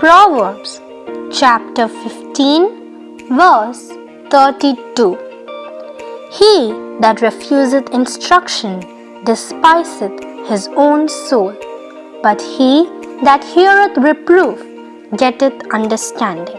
Proverbs chapter 15, verse 32 He that refuseth instruction despiseth his own soul, but he that heareth reproof getteth understanding.